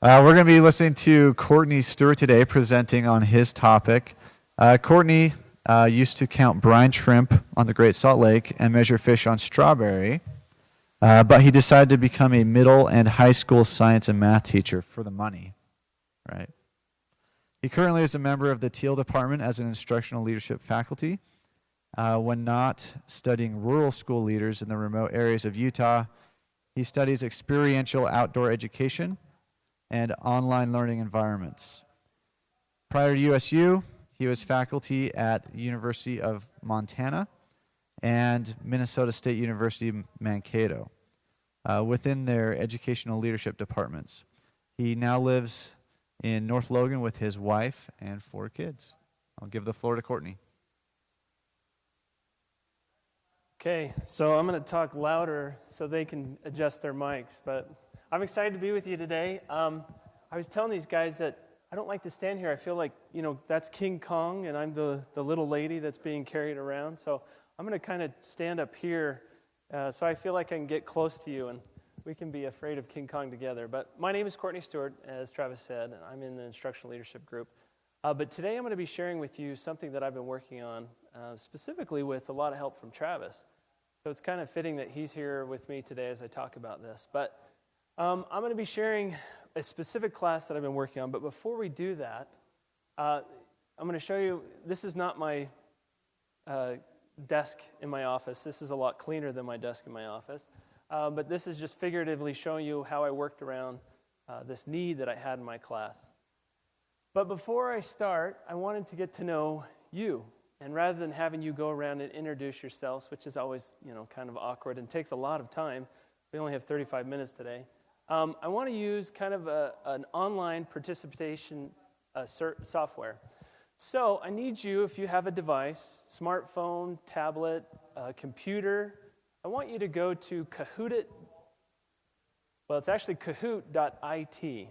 Uh, we're going to be listening to Courtney Stewart today presenting on his topic. Uh, Courtney uh, used to count brine shrimp on the Great Salt Lake and measure fish on Strawberry, uh, but he decided to become a middle and high school science and math teacher for the money. Right? He currently is a member of the Teal Department as an instructional leadership faculty. Uh, when not studying rural school leaders in the remote areas of Utah, he studies experiential outdoor education and online learning environments. Prior to USU, he was faculty at the University of Montana and Minnesota State University Mankato uh, within their educational leadership departments. He now lives in North Logan with his wife and four kids. I'll give the floor to Courtney. Okay, so I'm going to talk louder so they can adjust their mics, but I'm excited to be with you today. Um, I was telling these guys that I don't like to stand here. I feel like, you know, that's King Kong and I'm the, the little lady that's being carried around. So I'm going to kind of stand up here uh, so I feel like I can get close to you and we can be afraid of King Kong together. But my name is Courtney Stewart, as Travis said, and I'm in the instructional leadership group. Uh, but today I'm going to be sharing with you something that I've been working on, uh, specifically with a lot of help from Travis. So it's kind of fitting that he's here with me today as I talk about this. But um, I'm going to be sharing a specific class that I've been working on. But before we do that, uh, I'm going to show you this is not my uh, desk in my office. This is a lot cleaner than my desk in my office. Uh, but this is just figuratively showing you how I worked around uh, this need that I had in my class. But before I start, I wanted to get to know you. And rather than having you go around and introduce yourselves, which is always, you know, kind of awkward and takes a lot of time, we only have 35 minutes today. Um, I want to use kind of a, an online participation uh, software. So I need you, if you have a device, smartphone, tablet, uh, computer, I want you to go to Kahoot. It, Well, it's actually kahoot.it.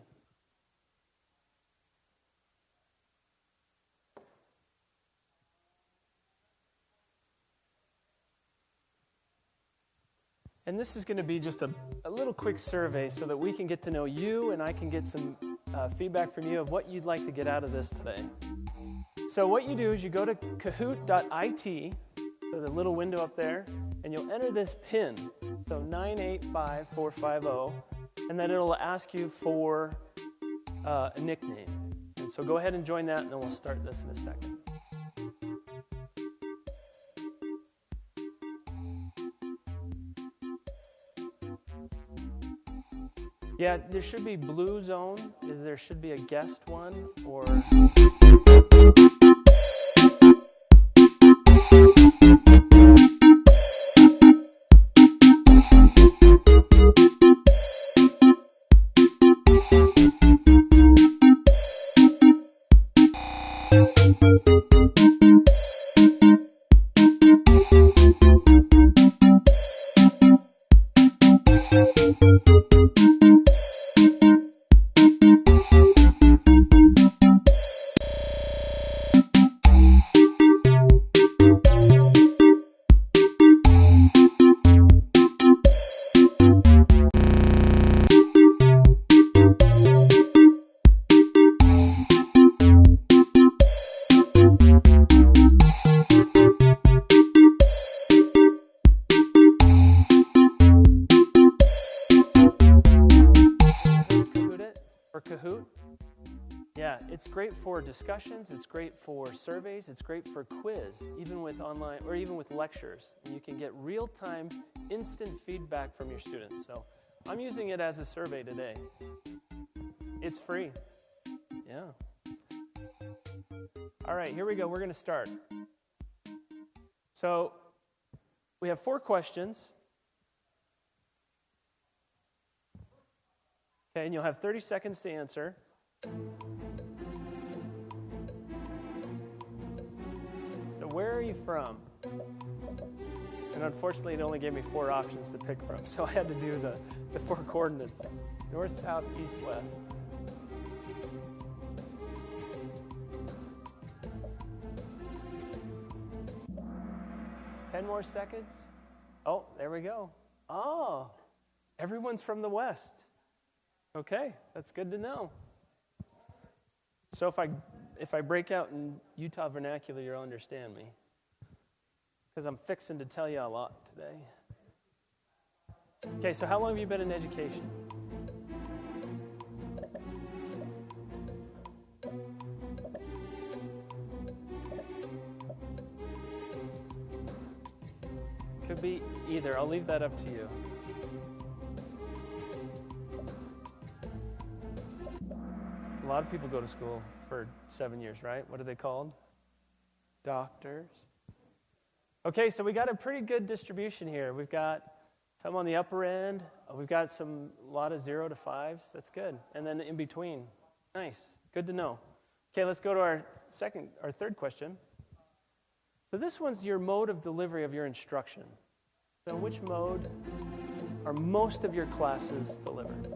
And this is going to be just a, a, little quick survey so that we can get to know you and I can get some uh, feedback from you of what you'd like to get out of this today. So, what you do is you go to kahoot.it, so the little window up there, and you'll enter this PIN, so 985450, and then it'll ask you for uh, a nickname. And so, go ahead and join that, and then we'll start this in a second. Yeah, there should be blue zone. Is there should be a guest one or discussions, it's great for surveys, it's great for quiz, even with online or even with lectures. You can get real-time instant feedback from your students. So I'm using it as a survey today. It's free. Yeah. All right, here we go. We're going to start. So we have four questions. Okay, and you'll have 30 seconds to answer. Where are you from? And unfortunately, it only gave me four options to pick from, so I had to do the, the four coordinates north, south, east, west. Ten more seconds. Oh, there we go. Oh, everyone's from the west. Okay, that's good to know. So if I if I break out in Utah vernacular, you'll understand me. Because I'm fixing to tell you a lot today. Okay, so how long have you been in education? Could be either. I'll leave that up to you. A lot of people go to school for seven years, right? What are they called? Doctors. Okay, so we got a pretty good distribution here. We've got some on the upper end. Uh, we've got some a lot of zero to fives. That's good. And then in between. Nice. Good to know. Okay, let's go to our second, our third question. So this one's your mode of delivery of your instruction. So which mode are most of your classes delivered?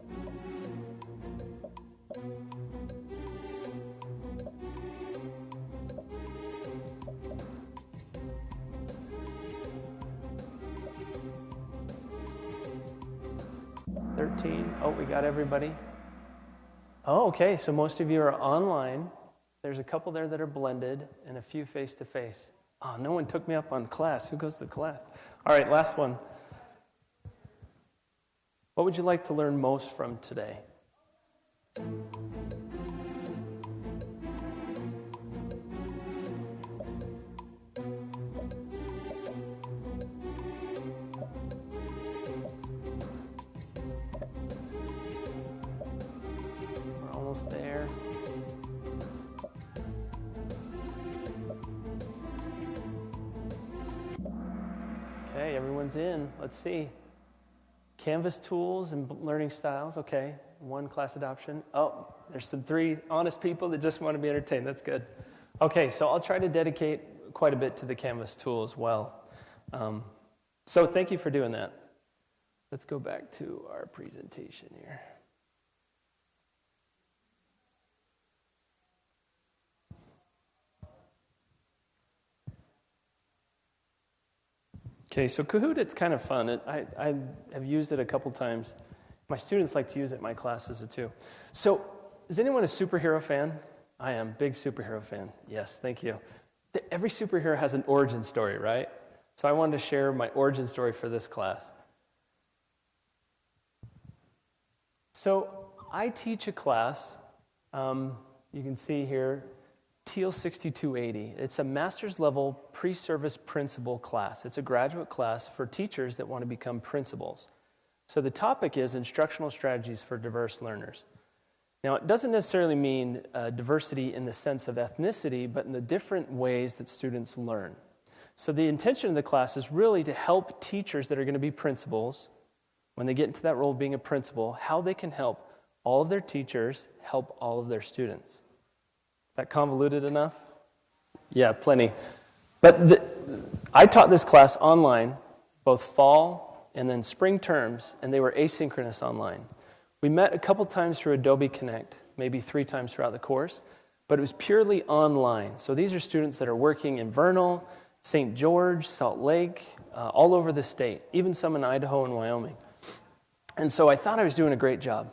Oh, we got everybody. Oh, okay. So most of you are online. There's a couple there that are blended and a few face to face. Oh, no one took me up on class. Who goes to class? All right, last one. What would you like to learn most from today? Almost there. Okay, everyone's in. Let's see. Canvas tools and learning styles. Okay, one class adoption. Oh, there's some three honest people that just want to be entertained. That's good. Okay, so I'll try to dedicate quite a bit to the Canvas tool as well. Um, so thank you for doing that. Let's go back to our presentation here. Okay, so Kahoot, it's kind of fun. It, I, I have used it a couple times. My students like to use it in my classes too. So, is anyone a superhero fan? I am, big superhero fan. Yes, thank you. Every superhero has an origin story, right? So, I wanted to share my origin story for this class. So, I teach a class. Um, you can see here, Teal 6280. It's a master's level pre service principal class. It's a graduate class for teachers that want to become principals. So the topic is instructional strategies for diverse learners. Now, it doesn't necessarily mean uh, diversity in the sense of ethnicity, but in the different ways that students learn. So the intention of the class is really to help teachers that are going to be principals, when they get into that role of being a principal, how they can help all of their teachers help all of their students. That convoluted enough? Yeah, plenty. But the, I taught this class online, both fall and then spring terms, and they were asynchronous online. We met a couple times through Adobe Connect, maybe three times throughout the course, but it was purely online. So these are students that are working in Vernal, St. George, Salt Lake, uh, all over the state, even some in Idaho and Wyoming. And so I thought I was doing a great job.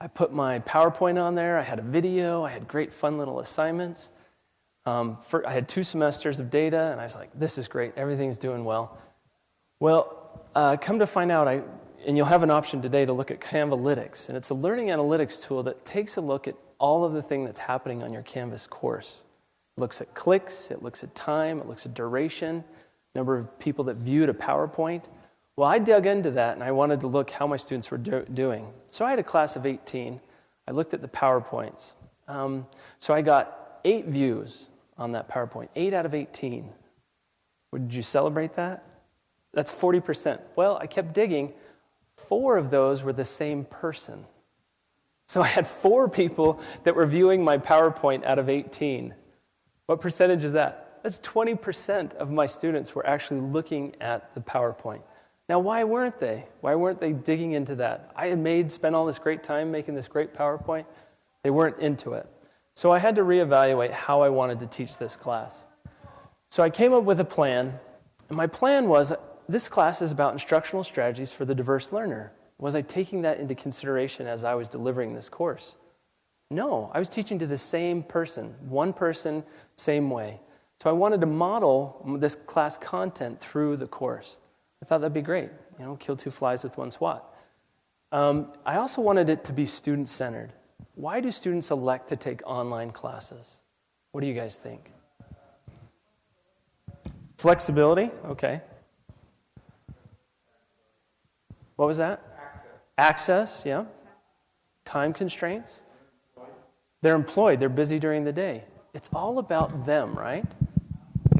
I put my PowerPoint on there. I had a video. I had great, fun little assignments. Um, for, I had two semesters of data, and I was like, this is great. Everything's doing well. Well, uh, come to find out, I, and you'll have an option today to look at Canvalytics. And it's a learning analytics tool that takes a look at all of the thing that's happening on your Canvas course. It looks at clicks, it looks at time, it looks at duration, number of people that viewed a PowerPoint. Well, I dug into that and I wanted to look how my students were do- doing. So I had a class of 18. I looked at the PowerPoints. Um, so I got eight views on that PowerPoint, eight out of 18. Would you celebrate that? That's 40%. Well, I kept digging. Four of those were the same person. So I had four people that were viewing my PowerPoint out of 18. What percentage is that? That's 20% of my students were actually looking at the PowerPoint. Now, why weren't they? Why weren't they digging into that? I had made, spent all this great time making this great PowerPoint. They weren't into it. So I had to reevaluate how I wanted to teach this class. So I came up with a plan, and my plan was this class is about instructional strategies for the diverse learner. Was I taking that into consideration as I was delivering this course? No, I was teaching to the same person, one person, same way. So I wanted to model this class content through the course. I thought that'd be great, you know, kill two flies with one swat. Um, I also wanted it to be student centered. Why do students elect to take online classes? What do you guys think? Flexibility? Okay. What was that? Access, yeah. Time constraints. They're employed, they're busy during the day. It's all about them, right?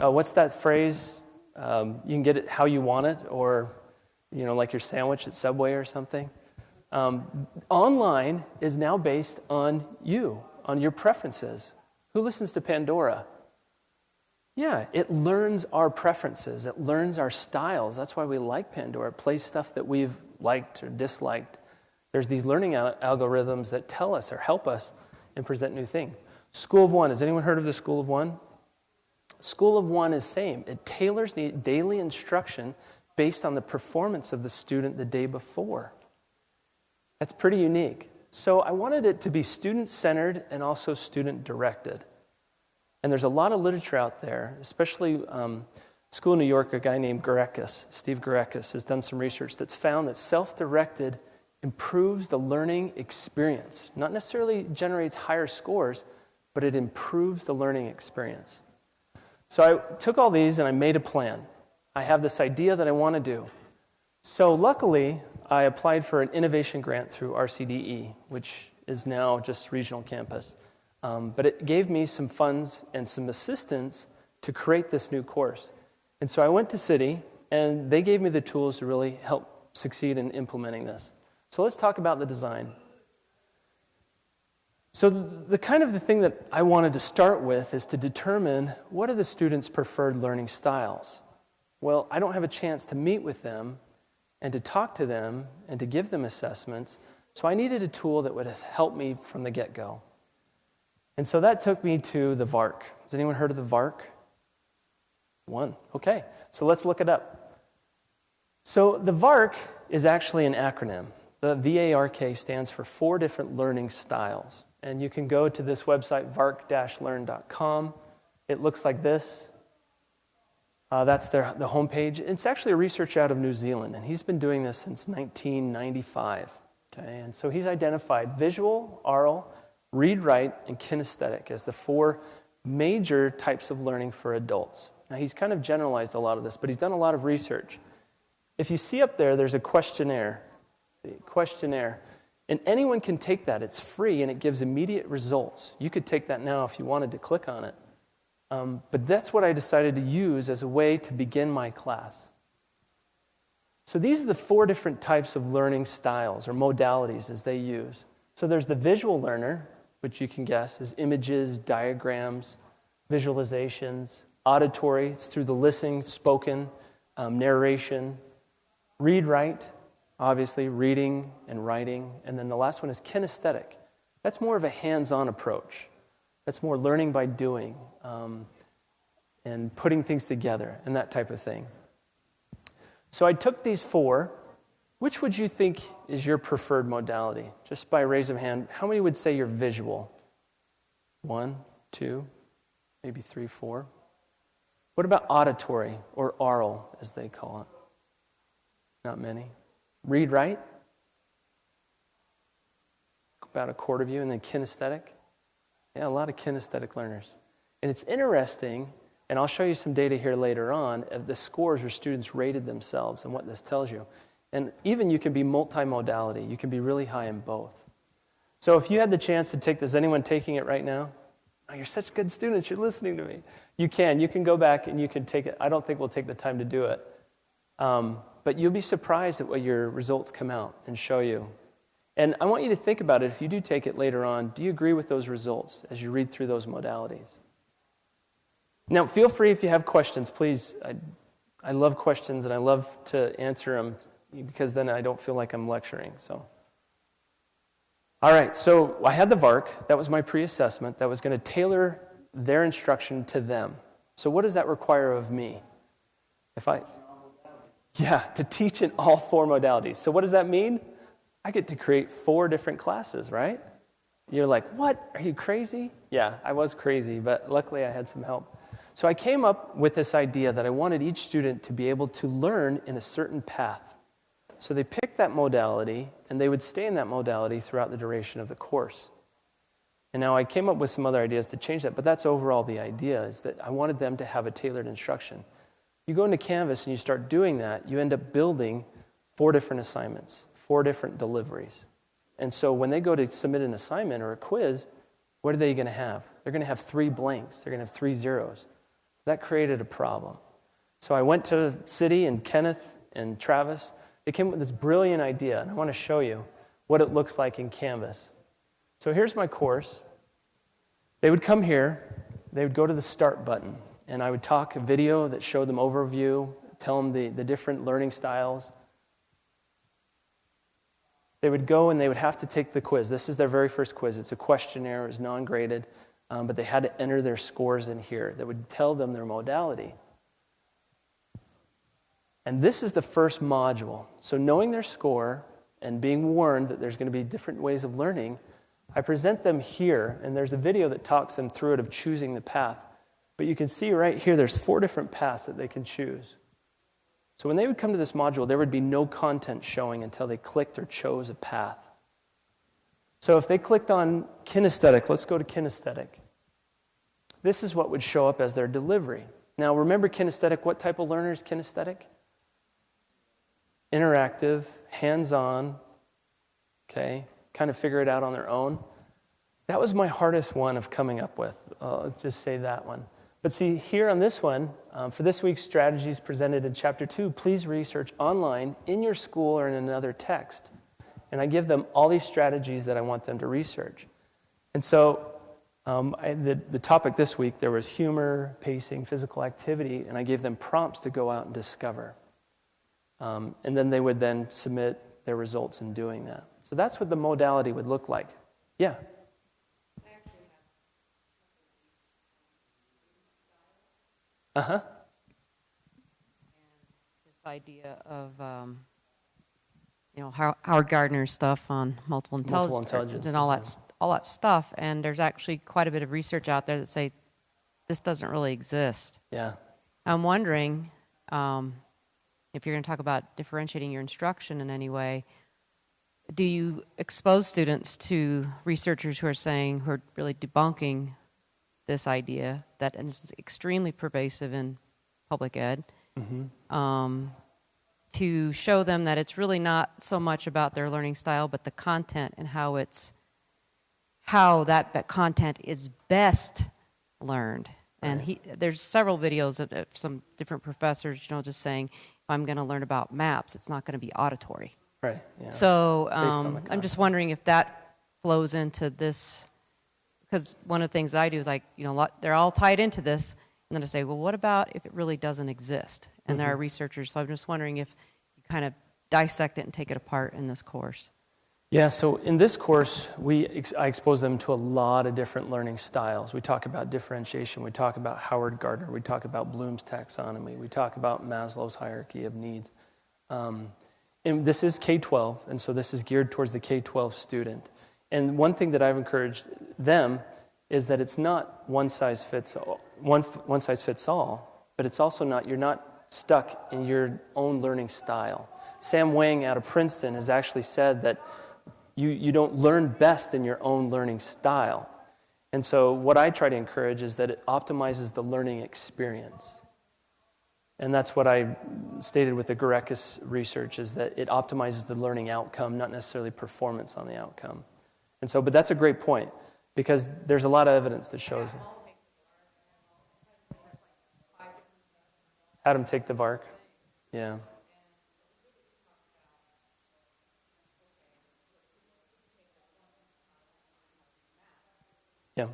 Uh, what's that phrase? Um, you can get it how you want it, or, you know, like your sandwich at Subway or something. Um, online is now based on you, on your preferences. Who listens to Pandora? Yeah, it learns our preferences, it learns our styles. That's why we like Pandora. It plays stuff that we've liked or disliked. There's these learning al- algorithms that tell us or help us and present new things. School of One. Has anyone heard of the School of One? School of One is same. It tailors the daily instruction based on the performance of the student the day before. That's pretty unique. So I wanted it to be student centered and also student directed. And there's a lot of literature out there, especially um, School New York, a guy named Gureckis, Steve Gureckis, has done some research that's found that self directed improves the learning experience. Not necessarily generates higher scores, but it improves the learning experience. So I took all these and I made a plan. I have this idea that I want to do. So luckily, I applied for an innovation grant through RCDE, which is now just regional campus. Um, but it gave me some funds and some assistance to create this new course. And so I went to CIDI, and they gave me the tools to really help succeed in implementing this. So let's talk about the design. So the kind of the thing that I wanted to start with is to determine what are the students' preferred learning styles. Well, I don't have a chance to meet with them and to talk to them and to give them assessments, so I needed a tool that would help me from the get-go. And so that took me to the VARK. Has anyone heard of the VARK? One. Okay, so let's look it up. So the VARK is actually an acronym. The VARK stands for four different learning styles. And you can go to this website, vark-learn.com. It looks like this. Uh, that's their, the homepage. It's actually a research out of New Zealand, and he's been doing this since 1995. Okay, and so he's identified visual, oral, read, write, and kinesthetic as the four major types of learning for adults. Now, he's kind of generalized a lot of this, but he's done a lot of research. If you see up there, there's a questionnaire. See, questionnaire. And anyone can take that. It's free and it gives immediate results. You could take that now if you wanted to click on it. Um, but that's what I decided to use as a way to begin my class. So these are the four different types of learning styles or modalities as they use. So there's the visual learner, which you can guess is images, diagrams, visualizations, auditory, it's through the listening, spoken, um, narration, read, write, obviously, reading and writing. And then the last one is kinesthetic. That's more of a hands on approach. That's more learning by doing um, and putting things together and that type of thing. So I took these four. Which would you think is your preferred modality? Just by raise of hand, how many would say you're visual? One, two, maybe three, four. What about auditory or oral, as they call it? Not many. Read, write? About a quarter of you. And then kinesthetic? Yeah, a lot of kinesthetic learners. And it's interesting, and I'll show you some data here later on of the scores where students rated themselves and what this tells you. And even you can be multimodality, you can be really high in both. So if you had the chance to take this, anyone taking it right now? Oh, you're such good students, you're listening to me. You can. You can go back and you can take it. I don't think we'll take the time to do it. Um, but you'll be surprised at what your results come out and show you. And I want you to think about it if you do take it later on. Do you agree with those results as you read through those modalities? Now, feel free if you have questions, please. I, I love questions and I love to answer them because then I don't feel like I'm lecturing. So, all right, so I had the VARK. That was my pre assessment that was going to tailor their instruction to them. So, what does that require of me? If I, yeah, to teach in all four modalities. So, what does that mean? I get to create four different classes, right? You're like, what? Are you crazy? Yeah, I was crazy, but luckily I had some help. So I came up with this idea that I wanted each student to be able to learn in a certain path. So they picked that modality and they would stay in that modality throughout the duration of the course. And now I came up with some other ideas to change that, but that's overall the idea is that I wanted them to have a tailored instruction. You go into Canvas and you start doing that, you end up building four different assignments, four different deliveries. And so when they go to submit an assignment or a quiz, what are they going to have? They're going to have three blanks, they're going to have three zeros. That created a problem. So I went to CIDI and Kenneth and Travis. They came with this brilliant idea, and I want to show you what it looks like in Canvas. So here's my course. They would come here, they would go to the start button, and I would talk a video that showed them overview, tell them the, the different learning styles. They would go and they would have to take the quiz. This is their very first quiz. It's a questionnaire, it's non graded, um, but they had to enter their scores in here that would tell them their modality. And this is the first module. So, knowing their score and being warned that there's going to be different ways of learning, I present them here, and there's a video that talks them through it of choosing the path. But you can see right here, there's four different paths that they can choose. So when they would come to this module, there would be no content showing until they clicked or chose a path. So if they clicked on kinesthetic, let's go to kinesthetic. This is what would show up as their delivery. Now remember kinesthetic, what type of learner is kinesthetic? Interactive, hands on, okay, kind of figure it out on their own. That was my hardest one of coming up with. Uh, I'll just say that one. But see, here on this one, um, for this week's strategies presented in chapter two, please research online in your school or in another text. And I give them all these strategies that I want them to research. And so um, I, the, the topic this week, there was humor, pacing, physical activity, and I gave them prompts to go out and discover. Um, and then they would then submit their results in doing that. So that's what the modality would look like. Yeah? Uh huh. This idea of, um, you know, Howard Gardner's stuff on multiple, Multiple intelligence, and all that, all that stuff. And there's actually quite a bit of research out there that say this doesn't really exist. Yeah. I'm wondering um, if you're going to talk about differentiating your instruction in any way. Do you expose students to researchers who are saying, who are really debunking this idea that is extremely pervasive in public ed? Um, to show them that it's really not so much about their learning style, but the content and how it's how that, that content is best learned. And he, there's several videos of, of some different professors, you know, just saying, if I'm going to learn about maps, it's not going to be auditory. Right. Yeah. So um, I'm just wondering if that flows into this, because one of the things I do is like, you know, lot, they're all tied into this, and then I say, well, what about if it really doesn't exist? And there are researchers, so I'm just wondering if you kind of dissect it and take it apart in this course. Yeah, so in this course, we ex- I expose them to a lot of different learning styles. We talk about differentiation, we talk about Howard Gardner, we talk about Bloom's taxonomy, we talk about Maslow's hierarchy of needs. Um, and this is K 12, and so this is geared towards the K 12 student. And one thing that I've encouraged them is that it's not one size fits all, one, one size fits all, but it's also not, you're not stuck in your own learning style. Sam Wang out of Princeton has actually said that you, you don't learn best in your own learning style. And so, what I try to encourage is that it optimizes the learning experience. And that's what I stated with the Gureckis research is that it optimizes the learning outcome, not necessarily performance on the outcome. And so, but that's a great point because there's a lot of evidence that shows it. Them take the VARK. Yeah. Yeah.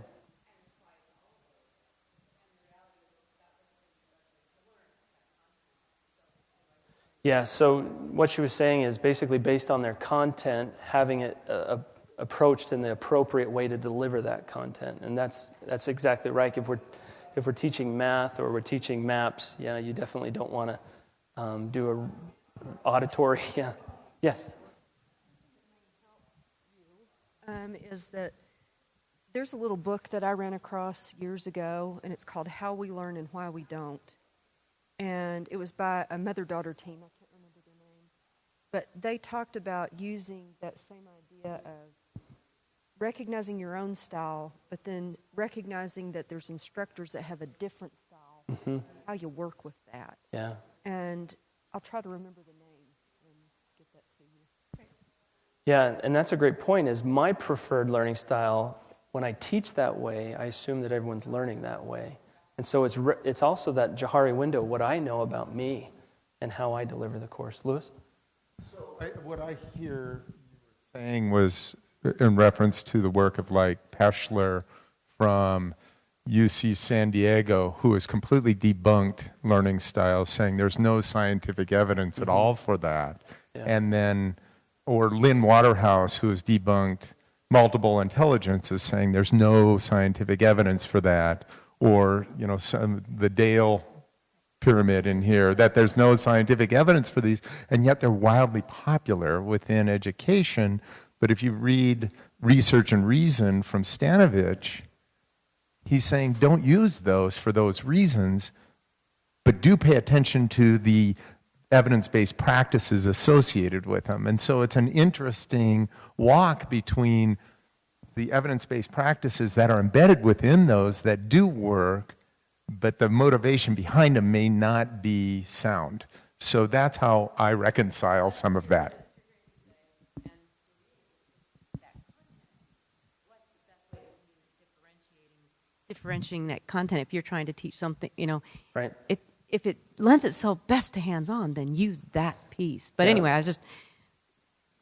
Yeah, so what she was saying is basically based on their content, having it uh, approached in the appropriate way to deliver that content. And that's, that's exactly right. If we're, if we're teaching math or we're teaching maps, yeah, you definitely don't want to um, do a auditory. Yeah. Yes. um, is that there's a little book that I ran across years ago, and it's called How We Learn and Why We Don't. And it was by a mother daughter team. I can't remember their name. But they talked about using that same idea of recognizing your own style, but then recognizing that there's instructors that have a different style, Mm-hmm. how you work with that. Yeah. And I'll try to remember the name and get that to you. Yeah, and that's a great point. Is my preferred learning style when I teach that way, I assume that everyone's learning that way. And so it's, re- it's also that Johari window, what I know about me and how I deliver the course. Lewis? So I, what I hear you were saying was in reference to the work of like Pashler from UC San Diego, who has completely debunked learning styles, saying there's no scientific evidence at mm-hmm. all for that. Yeah. And then, or Lynn Waterhouse, who has debunked multiple intelligences, saying there's no scientific evidence for that. Or, you know, some, the Dale pyramid in here that there's no scientific evidence for these and yet they're wildly popular within education but if you read research and reason from stanovich he's saying don't use those for those reasons but do pay attention to the evidence-based practices associated with them and so it's an interesting walk between the evidence-based practices that are embedded within those that do work but the motivation behind them may not be sound. So that's how I reconcile some of that. Differentiating that content if you're trying to teach something you know Right. it, if it lends itself best to hands-on then use that piece but Yeah. anyway i was just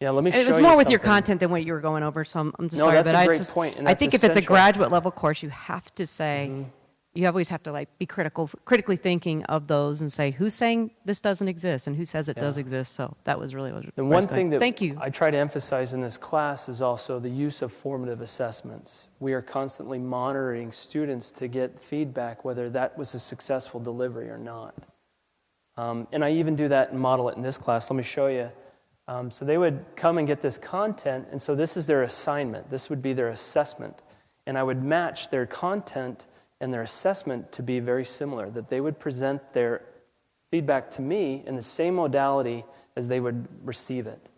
Yeah, let me show it was you more with your content than what you were going over so i'm, I'm just No, sorry that's but a i great just point, and i think if it's a graduate level course you have to say Mm-hmm. You always have to like be critical critically thinking of those and say who's saying this doesn't exist and who says it does exist so that was really what And one thing that thank you I try to emphasize in this class is also the use of formative assessments. We are constantly monitoring students to get feedback whether that was a successful delivery or not. Um, and I even do that and model it in this class. Let me show you. Um, so they would come and get this content, and so this is their assignment. This would be their assessment. And I would match their content and their assessment to be very similar, that they would present their feedback to me in the same modality as they would receive it.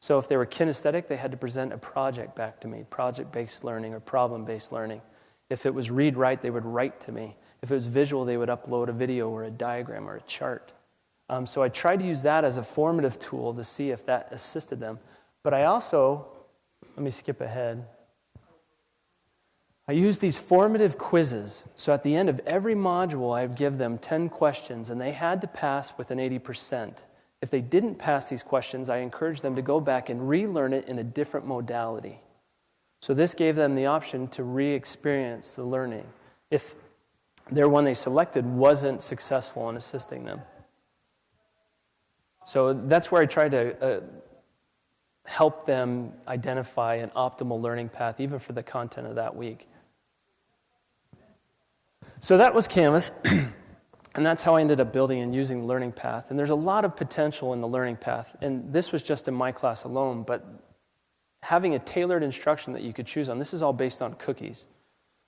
So if they were kinesthetic, they had to present a project back to me, project based learning or problem based learning. If it was read write, they would write to me. If it was visual, they would upload a video or a diagram or a chart. Um, so I tried to use that as a formative tool to see if that assisted them. But I also, let me skip ahead. I use these formative quizzes. So at the end of every module, I would give them 10 questions, and they had to pass with an 80%. If they didn't pass these questions, I encouraged them to go back and relearn it in a different modality. So this gave them the option to re experience the learning if their one they selected wasn't successful in assisting them. So that's where I try to uh, help them identify an optimal learning path, even for the content of that week. So that was Canvas, and that's how I ended up building and using learning path. And there's a lot of potential in the learning path, and this was just in my class alone, but having a tailored instruction that you could choose on, this is all based on cookies.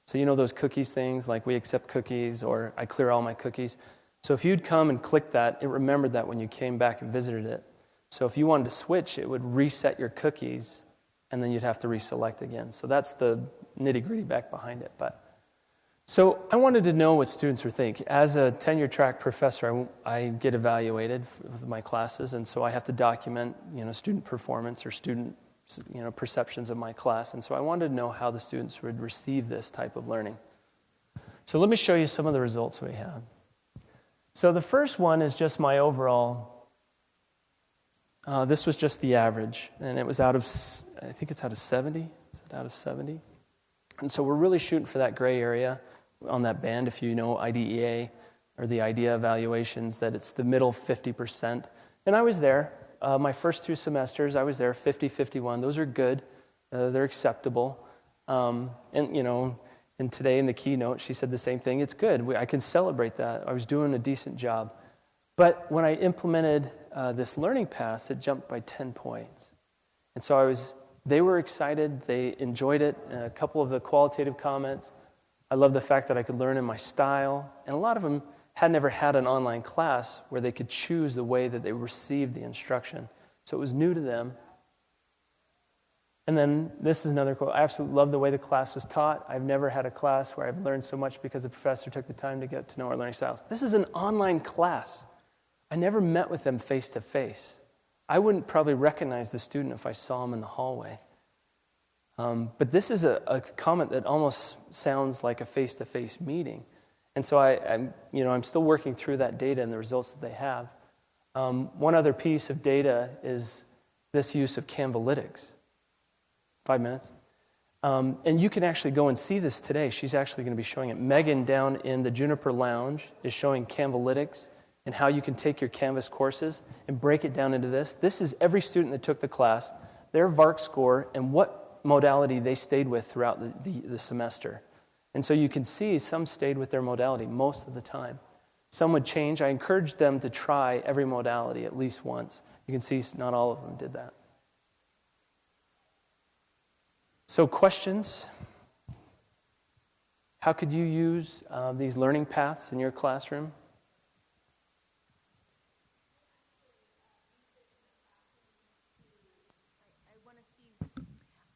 So, you know those cookies things, like we accept cookies or I clear all my cookies. So, if you'd come and click that, it remembered that when you came back and visited it. So, if you wanted to switch, it would reset your cookies and then you'd have to reselect again. So, that's the nitty gritty back behind it. But so, I wanted to know what students were thinking. As a tenure track professor, I, I get evaluated with my classes, and so I have to document you know, student performance or student you know, perceptions of my class. And so I wanted to know how the students would receive this type of learning. So let me show you some of the results we have. So the first one is just my overall. Uh, this was just the average, and it was out of, I think it's out of 70. Is it out of 70? And so we're really shooting for that gray area on that band, if you know IDEA or the IDEA evaluations, that it's the middle 50%. And I was there. Uh, my first two semesters, I was there 50 51. Those are good, uh, they're acceptable. Um, and, you know, and today in the keynote, she said the same thing. It's good. We, I can celebrate that. I was doing a decent job. But when I implemented uh, this learning path, it jumped by 10 points. And so I was they were excited. They enjoyed it. A couple of the qualitative comments. I love the fact that I could learn in my style. And a lot of them had never had an online class where they could choose the way that they received the instruction. So it was new to them. And then this is another quote. I absolutely love the way the class was taught. I've never had a class where I've learned so much because the professor took the time to get to know our learning styles. This is an online class. I never met with them face to face. I wouldn't probably recognize the student if I saw him in the hallway. Um, but this is a, a, comment that almost sounds like a face to face meeting. And so I, am you know, I'm still working through that data and the results that they have. Um, one other piece of data is this use of Canvalytics. Five minutes. Um, and you can actually go and see this today. She's actually going to be showing it. Megan down in the Juniper Lounge is showing Canvalytics and how you can take your Canvas courses and break it down into this. This is every student that took the class, their VARK score, and what modality they stayed with throughout the, the, the semester. And so you can see some stayed with their modality most of the time. Some would change. I encouraged them to try every modality at least once. You can see not all of them did that. So, questions? How could you use uh, these learning paths in your classroom?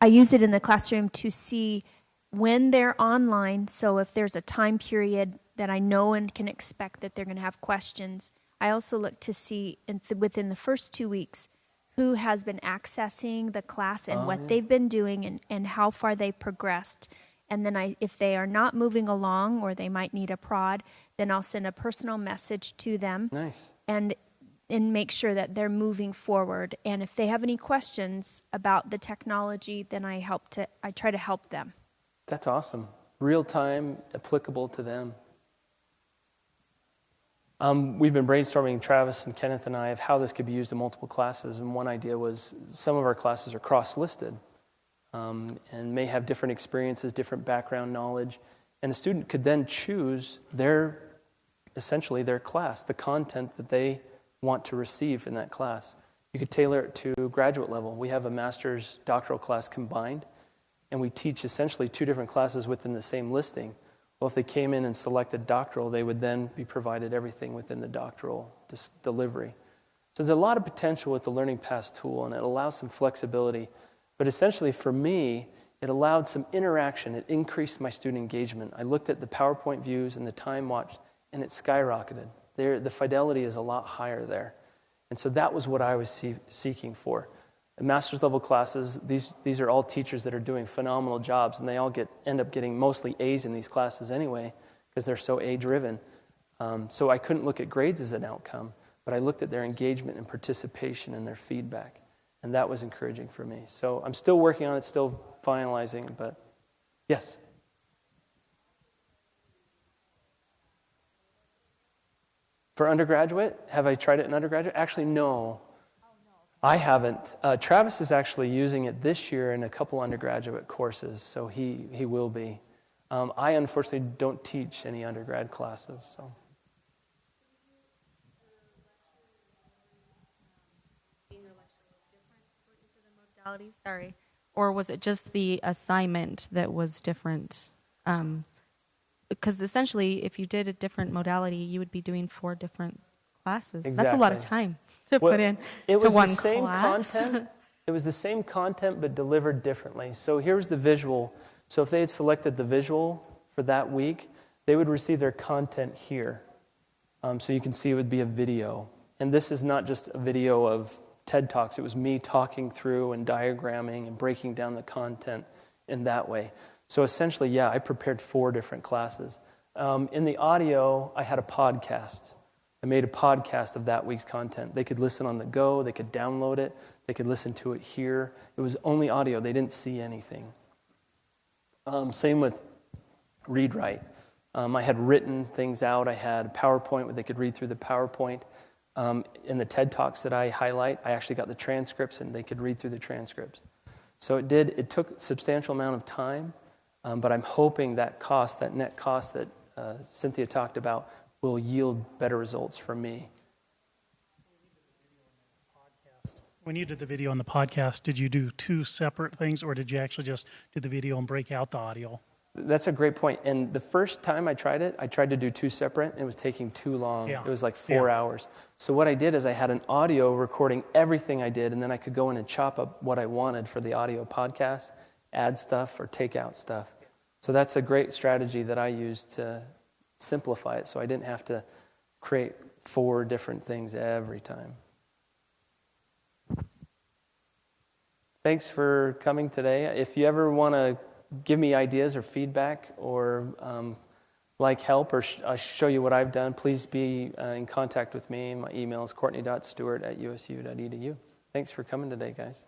I use it in the classroom to see when they're online. So if there's a time period that I know and can expect that they're going to have questions, I also look to see th- within the first two weeks who has been accessing the class and oh, what yeah. they've been doing and, and how far they've progressed. And then I, if they are not moving along or they might need a prod, then I'll send a personal message to them. Nice. And and make sure that they're moving forward. And if they have any questions about the technology, then I help to I try to help them. That's awesome. Real time, applicable to them. Um, we've been brainstorming, Travis and Kenneth and I, of how this could be used in multiple classes. And one idea was some of our classes are cross listed um, and may have different experiences, different background knowledge. And the student could then choose their, essentially, their class, the content that they want to receive in that class. You could tailor it to graduate level. We have a master's doctoral class combined, and we teach essentially two different classes within the same listing. Well, if they came in and selected doctoral, they would then be provided everything within the doctoral delivery. So there's a lot of potential with the Learning Path tool, and it allows some flexibility. But essentially, for me, it allowed some interaction. It increased my student engagement. I looked at the PowerPoint views and the time watched, and it skyrocketed. There, the fidelity is a lot higher there. And so that was what I was see, seeking for. In master's level classes, these, these are all teachers that are doing phenomenal jobs, and they all get, end up getting mostly A's in these classes anyway, because they're so A driven. Um, so I couldn't look at grades as an outcome, but I looked at their engagement and participation and their feedback. And that was encouraging for me. So I'm still working on it, still finalizing, but yes? For undergraduate, have I tried it in undergraduate? Actually, no. I haven't. Uh, Travis is actually using it this year in a couple undergraduate courses, so he, he will be. Um, I unfortunately don't teach any undergrad classes, so. Sorry. Or was it just the assignment that was different? Um, because essentially, if you did a different modality, you would be doing four different classes. Exactly. That's a lot of time to well, put in it was to one the same class. content. it was the same content, but delivered differently. So here's the visual. So if they had selected the visual for that week, they would receive their content here. Um, so you can see it would be a video. And this is not just a video of TED Talks, it was me talking through and diagramming and breaking down the content in that way. So essentially, yeah, I prepared four different classes. Um, in the audio, I had a podcast. I made a podcast of that week's content. They could listen on the go, they could download it, they could listen to it here. It was only audio, they didn't see anything. Um, same with read write. Um, I had written things out, I had PowerPoint where they could read through the PowerPoint. Um, in the TED Talks that I highlight, I actually got the transcripts and they could read through the transcripts. So it did, it took a substantial amount of time. Um, but I'm hoping that cost, that net cost that uh, Cynthia talked about, will yield better results for me. When you did the video on the podcast, did you do two separate things, or did you actually just do the video and break out the audio? That's a great point. And the first time I tried it, I tried to do two separate. and It was taking too long. Yeah. It was like four Yeah. hours. So what I did is I had an audio recording everything I did, and then I could go in and chop up what I wanted for the audio podcast, add stuff or take out stuff. So that's a great strategy that I used to simplify it, so I didn't have to create four different things every time. Thanks for coming today. If you ever want to give me ideas or feedback or um, like help or sh- uh, show you what I've done, please be uh, in contact with me. My email is courtney.stewart at usu.edu. Thanks for coming today, guys.